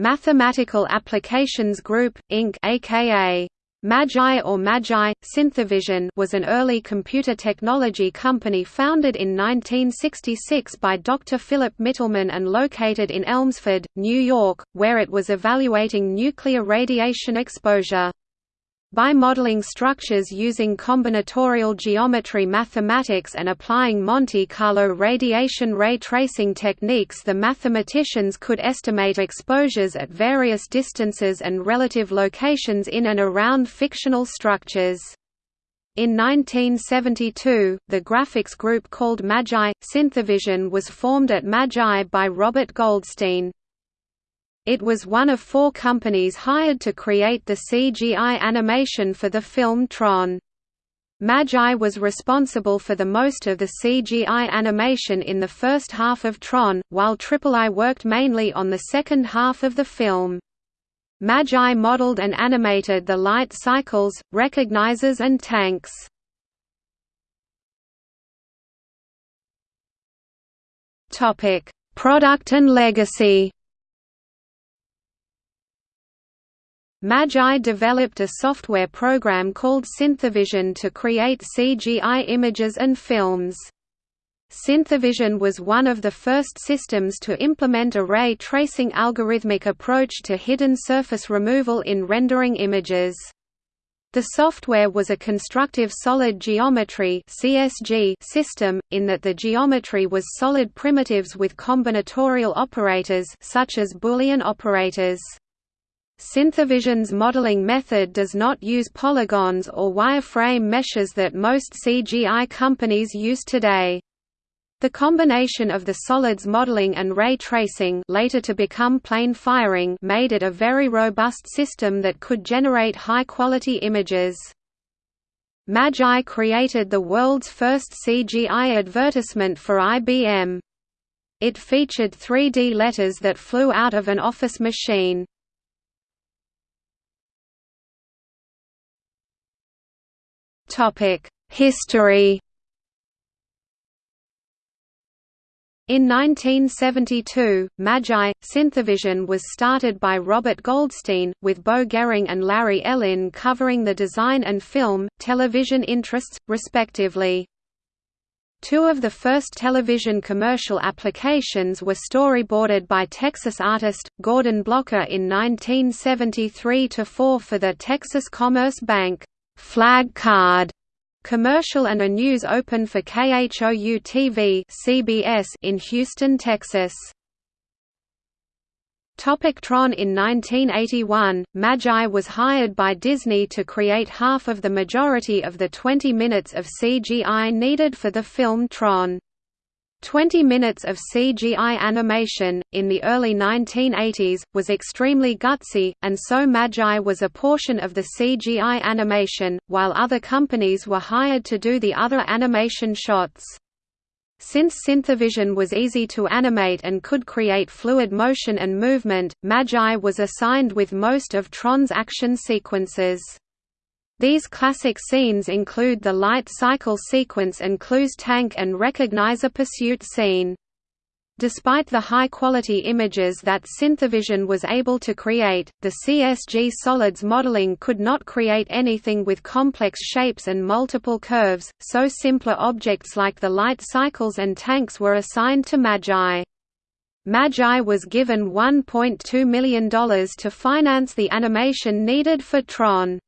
Mathematical Applications Group, Inc. aka Magi or Magi, Synthavision was an early computer technology company founded in 1966 by Dr. Philip Mittelman and located in Elmsford, New York, where it was evaluating nuclear radiation exposure. By modeling structures using combinatorial geometry mathematics and applying Monte Carlo radiation ray tracing techniques the mathematicians could estimate exposures at various distances and relative locations in and around fictional structures. In 1972, the graphics group called Magi, Synthavision was formed at Magi by Robert Goldstein. It was one of four companies hired to create the CGI animation for the film Tron. Magi was responsible for the most of the CGI animation in the first half of Tron, while III worked mainly on the second half of the film. Magi modeled and animated the light cycles, recognizers and tanks. Product and legacy Magi developed a software program called Synthavision to create CGI images and films. Synthavision was one of the first systems to implement a ray tracing algorithmic approach to hidden surface removal in rendering images. The software was a constructive solid geometry (CSG) system in that the geometry was solid primitives with combinatorial operators such as Boolean operators. Synthavision's modeling method does not use polygons or wireframe meshes that most CGI companies use today. The combination of the solids modeling and ray tracing later to become plane firing made it a very robust system that could generate high-quality images. Magi created the world's first CGI advertisement for IBM. It featured 3D letters that flew out of an office machine. History In 1972, Magi, Synthavision was started by Robert Goldstein, with Bo Gehring and Larry Elin covering the design and film, television interests, respectively. Two of the first television commercial applications were storyboarded by Texas artist, Gordon Blocker in 1973–4 for the Texas Commerce Bank flag card commercial and a news open for KHOU-TV CBS in Houston, Texas. Topic Tron In 1981, Magi was hired by Disney to create half of the majority of the 20 minutes of CGI needed for the film Tron. 20 minutes of CGI animation, in the early 1980s, was extremely gutsy, and so Magi was a portion of the CGI animation, while other companies were hired to do the other animation shots. Since Synthavision was easy to animate and could create fluid motion and movement, Magi was assigned with most of Tron's action sequences. These classic scenes include the light cycle sequence and Clu's tank and recognizer pursuit scene. Despite the high-quality images that Synthavision was able to create, the CSG solids modeling could not create anything with complex shapes and multiple curves, so simpler objects like the light cycles and tanks were assigned to Magi. Magi was given $1.2 million to finance the animation needed for Tron.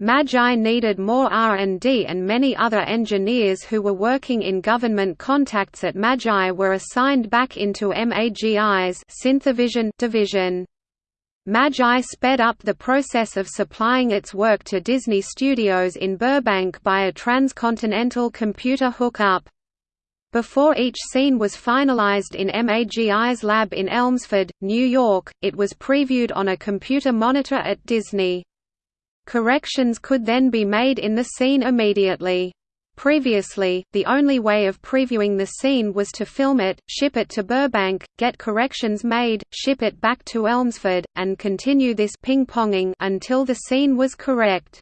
Magi needed more R&D and many other engineers who were working in government contacts at Magi were assigned back into MAGI's Synthavision division. Magi sped up the process of supplying its work to Disney Studios in Burbank by a transcontinental computer hookup. Before each scene was finalized in MAGI's lab in Elmsford, New York, it was previewed on a computer monitor at Disney. Corrections could then be made in the scene immediately. Previously, the only way of previewing the scene was to film it, ship it to Burbank, get corrections made, ship it back to Elmsford, and continue this ping-ponging until the scene was correct.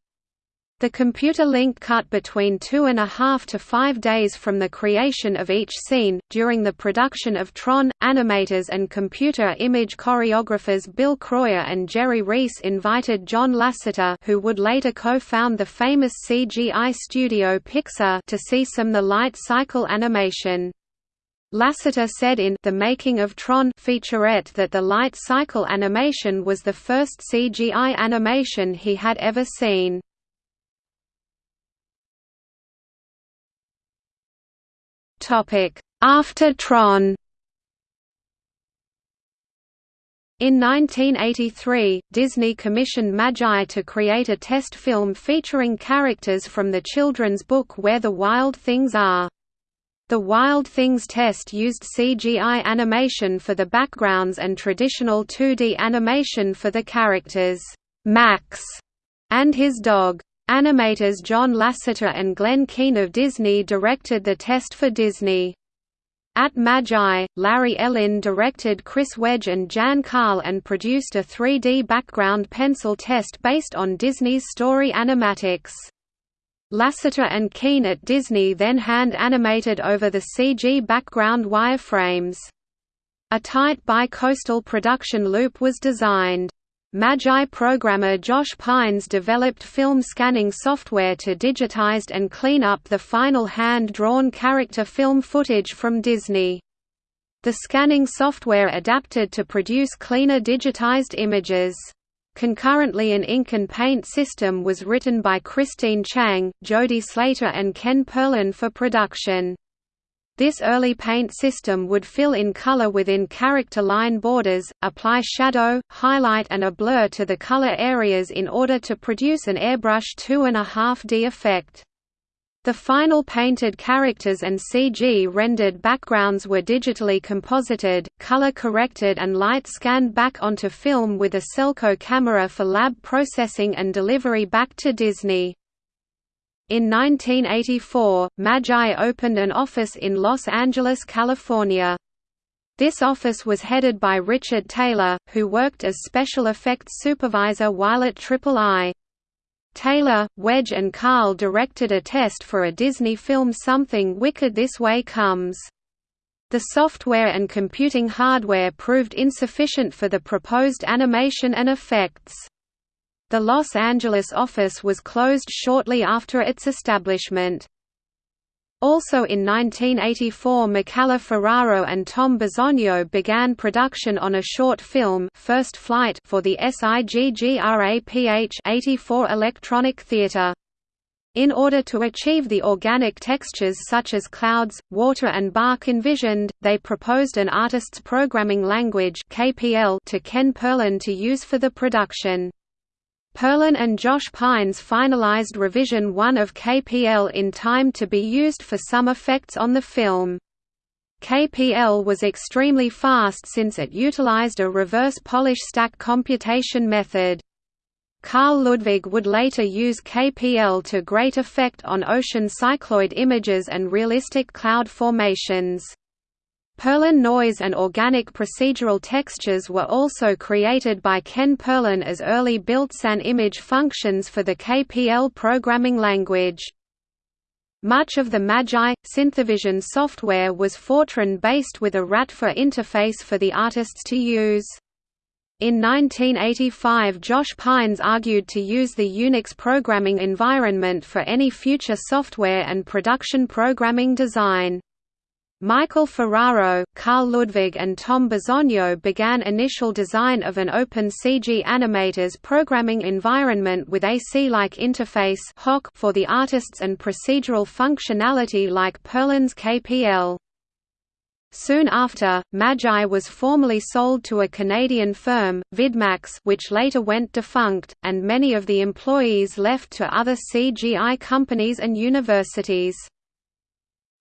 The computer link cut between two and a half to five days from the creation of each scene. During the production of Tron, animators and computer image choreographers Bill Kroyer and Jerry Reese invited John Lasseter, who would later co-found the famous CGI studio Pixar, to see some the light cycle animation. Lasseter said in The Making of Tron featurette that the light cycle animation was the first CGI animation he had ever seen. After Tron In 1983, Disney commissioned Magi to create a test film featuring characters from the children's book Where the Wild Things Are. The Wild Things test used CGI animation for the backgrounds and traditional 2D animation for the characters, Max and his dog. Animators John Lasseter and Glen Keane of Disney directed the test for Disney. At Magi, Larry Elin directed Chris Wedge and Jan Carl and produced a 3D background pencil test based on Disney's story animatics. Lasseter and Keane at Disney then hand-animated over the CG background wireframes. A tight bi-coastal production loop was designed. Magi programmer Josh Pines developed film scanning software to digitize and clean up the final hand-drawn character film footage from Disney. The scanning software adapted to produce cleaner digitized images. Concurrently an ink and paint system was written by Christine Chang, Jody Slater and Ken Perlin for production. This early paint system would fill in color within character line borders, apply shadow, highlight and a blur to the color areas in order to produce an airbrush 2.5D effect. The final painted characters and CG rendered backgrounds were digitally composited, color corrected and light scanned back onto film with a Celco camera for lab processing and delivery back to Disney. In 1984, Magi opened an office in Los Angeles, California. This office was headed by Richard Taylor, who worked as special effects supervisor while at Triple I. Taylor, Wedge and Carl directed a test for a Disney film Something Wicked This Way Comes. The software and computing hardware proved insufficient for the proposed animation and effects. The Los Angeles office was closed shortly after its establishment. Also in 1984 Michael Ferraro and Tom Bisogno began production on a short film First Flight for the SIGGRAPH 84 Electronic Theatre. In order to achieve the organic textures such as clouds, water and bark envisioned, they proposed an artist's programming language KPL to Ken Perlin to use for the production. Perlin and Josh Pines finalized revision 1 of KPL in time to be used for some effects on the film. KPL was extremely fast since it utilized a reverse polish stack computation method. Carl Ludwig would later use KPL to great effect on ocean cycloid images and realistic cloud formations. Perlin noise and organic procedural textures were also created by Ken Perlin as early built-in image functions for the KPL programming language. Much of the Magi, Synthavision software was Fortran-based with a RATFOR interface for the artists to use. In 1985 Josh Pines argued to use the Unix programming environment for any future software and production programming design. Michael Ferraro, Carl Ludwig and Tom Bisogno began initial design of an open CG animators programming environment with AC-like interface for the artists and procedural functionality like Perlin's KPL. Soon after, Magi was formally sold to a Canadian firm, Vidmax which later went defunct, and many of the employees left to other CGI companies and universities.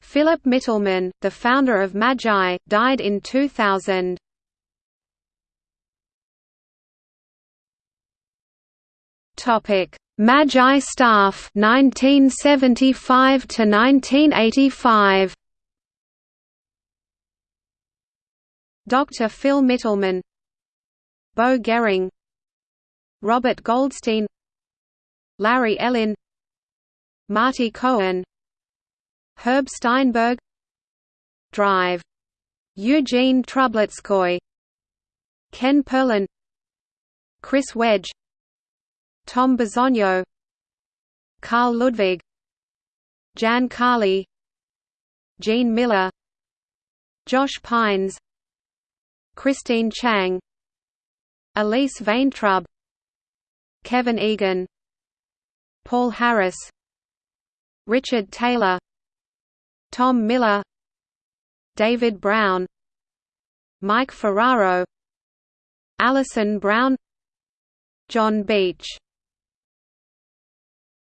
Philip Mittelman, the founder of Magi, died in 2000. Topic: Magi staff 1975 to 1985. Dr. Phil Mittelman Bo Gehring Robert Goldstein Larry Elin Marty Cohen Herb Steinberg. Drive. Eugene Troubetzkoy. Ken Perlin. Chris Wedge. Tom Bisogno. Carl Ludwig. Jan Carli. Gene Miller. Josh Pines. Christine Chang. Elise Vaintrub. Kevin Egan. Paul Harris. Richard Taylor Tom Miller David Brown Mike Ferraro Alison Brown John Beach